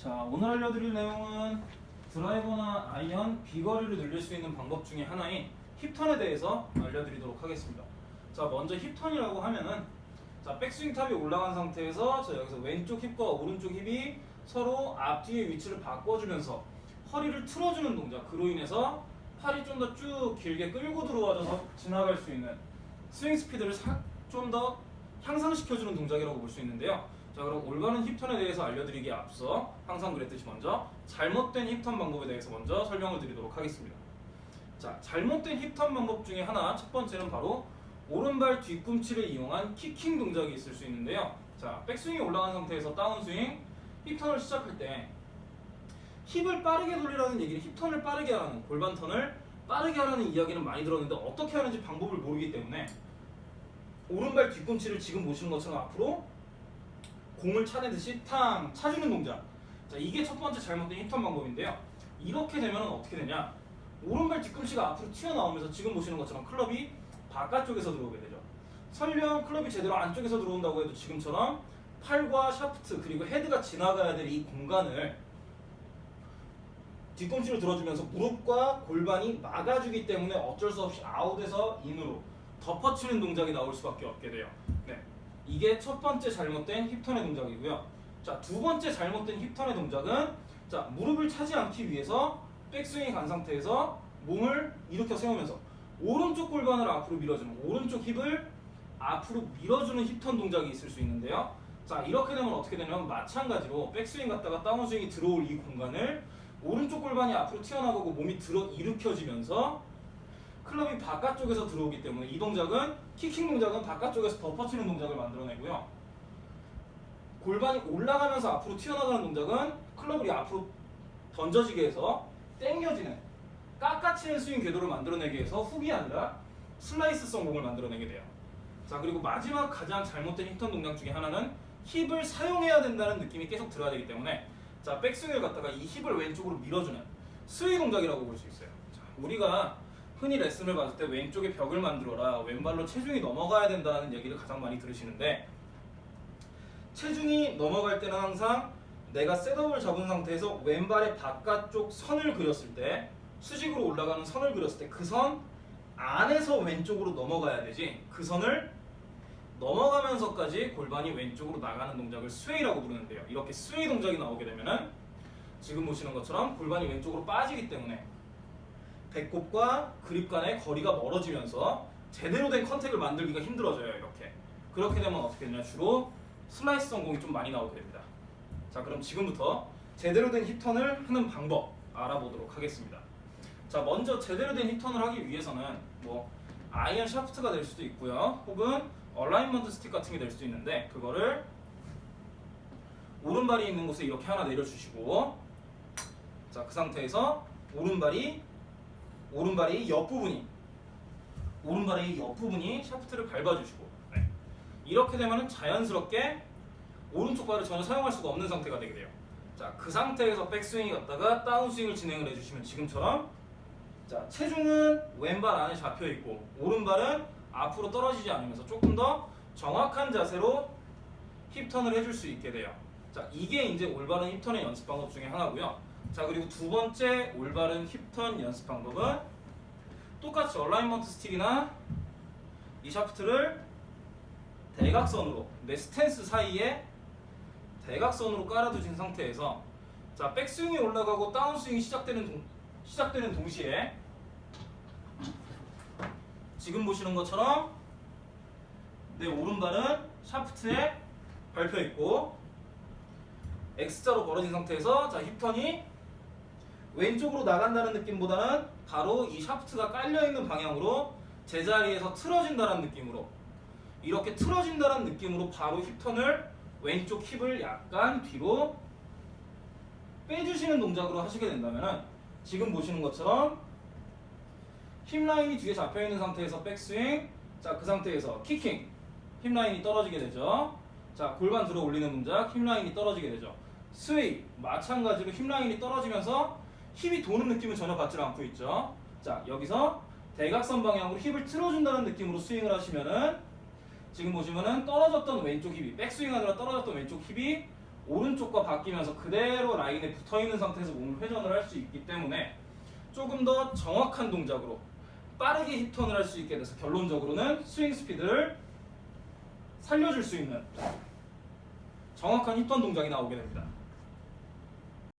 자 오늘 알려드릴 내용은 드라이버나 아이언 비거리를 늘릴 수 있는 방법 중에 하나인 hip turn에 대해서 알려드리도록 하겠습니다. 자 먼저 hip turn이라고 하면은 자 백스윙 탑이 올라간 상태에서 자 여기서 왼쪽 힙과 오른쪽 힙이 서로 앞뒤의 위치를 바꿔주면서 허리를 틀어주는 동작 그로 인해서 팔이 좀 더 쭉 길게 끌고 들어와줘서 지나갈 수 있는 스윙 스피드를 좀 더 향상시켜주는 동작이라고 볼 수 있는데요. 자 그럼 올바른 hip turn에 대해서 알려드리기에 앞서 항상 그랬듯이 먼저 잘못된 hip turn 방법에 대해서 먼저 설명을 드리도록 하겠습니다. 자 잘못된 hip turn 방법 중에 하나 첫 번째는 바로 오른발 뒤꿈치를 이용한 kicking 동작이 있을 수 있는데요. 자 백스윙이 올라간 상태에서 다운스윙 hip turn을 시작할 때 힙을 빠르게 돌리라는 얘기는 hip turn을 빠르게 하라는 골반 턴을 빠르게 하라는 이야기는 많이 들었는데 어떻게 하는지 방법을 모르기 때문에 오른발 뒤꿈치를 지금 보시는 것처럼 앞으로 공을 차내듯이 탕 차주는 동작. 자 이게 첫 번째 잘못된 hip turn 방법인데요. 이렇게 되면 어떻게 되냐? 오른발 뒤꿈치가 앞으로 튀어나오면서 지금 보시는 것처럼 클럽이 바깥쪽에서 들어오게 되죠. 설령 클럽이 제대로 안쪽에서 들어온다고 해도 지금처럼 팔과 샤프트 그리고 헤드가 지나가야 될 이 공간을 뒤꿈치로 들어주면서 무릎과 골반이 막아주기 때문에 어쩔 수 없이 아웃에서 인으로 덮어치는 동작이 나올 수밖에 없게 돼요. 네. 이게 첫 번째 잘못된 힙턴의 동작이고요. 자, 두 번째 잘못된 힙턴의 동작은 자, 무릎을 차지 않기 위해서 백스윙이 간 상태에서 몸을 일으켜 세우면서 오른쪽 골반을 앞으로 밀어주는 오른쪽 힙을 앞으로 밀어주는 힙턴 동작이 있을 수 있는데요. 자, 이렇게 되면 어떻게 되냐면 마찬가지로 백스윙 갔다가 다운스윙이 들어올 이 공간을 오른쪽 골반이 앞으로 튀어나가고 몸이 들어 일으켜지면서 클럽이 바깥쪽에서 들어오기 때문에 이 동작은 kicking 동작은 바깥쪽에서 덮어치는 동작을 만들어내고요. 골반이 올라가면서 앞으로 튀어나가는 동작은 클럽을 앞으로 던져지게 해서 당겨지는 깎아치는 스윙 궤도를 만들어내게 해서 훅이 아니라 슬라이스성 공을 만들어내게 돼요. 자 그리고 마지막 가장 잘못된 hip turn 동작 중에 하나는 힙을 사용해야 된다는 느낌이 계속 들어야 되기 때문에 자 백스윙을 갖다가 이 힙을 왼쪽으로 밀어주는 스윙 동작이라고 볼 수 있어요. 자, 우리가 흔히 레슨을 받을 때 왼쪽에 벽을 만들어라 왼발로 체중이 넘어가야 된다는 얘기를 가장 많이 들으시는데 체중이 넘어갈 때는 항상 내가 setup을 잡은 상태에서 왼발의 바깥쪽 선을 그렸을 때 수직으로 올라가는 선을 그렸을 때 그 선 안에서 왼쪽으로 넘어가야 되지 그 선을 넘어가면서까지 골반이 왼쪽으로 나가는 동작을 sway라고 부르는데요. 이렇게 sway 동작이 나오게 되면은 지금 보시는 것처럼 골반이 왼쪽으로 빠지기 때문에 배꼽과 그립 간의 거리가 멀어지면서 제대로 된 contact을 만들기가 힘들어져요 이렇게. 그렇게 되면 어떻게 되냐? 주로 슬라이스성 공이 좀 많이 나오게 됩니다. 자 그럼 지금부터 제대로 된 hip turn을 하는 방법 알아보도록 하겠습니다. 자 먼저 제대로 된 hip turn을 하기 위해서는 뭐 아이언 샤프트가 될 수도 있고요. 혹은 alignment stick 같은 게 될 수도 있는데 그거를 오른발이 있는 곳에 이렇게 하나 내려주시고 자 그 상태에서 오른발이 오른발이 옆부분이 오른발의 옆부분이 샤프트를 밟아주시고 네. 이렇게 되면 자연스럽게 오른쪽 발을 전혀 사용할 수가 없는 상태가 되게 돼요. 자 그 상태에서 백스윙이 갔다가 다운스윙을 진행을 해주시면 지금처럼 자 체중은 왼발 안에 잡혀있고 오른발은 앞으로 떨어지지 않으면서 조금 더 정확한 자세로 hip turn을 해줄 수 있게 돼요. 자 이게 이제 올바른 hip turn의 연습 방법 중에 하나고요 자 그리고 두 번째 올바른 hip turn 연습 방법은 똑같이 alignment stick이나 이 샤프트를 대각선으로 내 스탠스 사이에 대각선으로 깔아두신 상태에서 자 백스윙이 올라가고 다운스윙이 시작되는 동, 시작되는 동시에 지금 보시는 것처럼 내 오른발은 샤프트에 밟혀 있고 X자로 벌어진 상태에서 자 힙턴이 왼쪽으로 나간다는 느낌보다는 바로 이 샤프트가 깔려 있는 방향으로 제자리에서 틀어진다는 느낌으로 이렇게 틀어진다는 느낌으로 바로 힙턴을 왼쪽 힙을 약간 뒤로 빼주시는 동작으로 하시게 된다면 지금 보시는 것처럼 힙 라인이 뒤에 잡혀 있는 상태에서 백스윙 자 그 상태에서 kicking 힙 라인이 떨어지게 되죠. 자 골반 들어 올리는 동작 힙 라인이 떨어지게 되죠. sway 마찬가지로 힙 라인이 떨어지면서 힙이 도는 느낌은 전혀 받지 않고 있죠 자 여기서 대각선 방향으로 힙을 틀어준다는 느낌으로 스윙을 하시면은 지금 보시면은 떨어졌던 왼쪽 힙이 백스윙 하느라 떨어졌던 왼쪽 힙이 오른쪽과 바뀌면서 그대로 라인에 붙어 있는 상태에서 몸을 회전을 할 수 있기 때문에 조금 더 정확한 동작으로 빠르게 힙턴을 할 수 있게 돼서 결론적으로는 스윙 스피드를 살려줄 수 있는 정확한 힙턴 동작이 나오게 됩니다.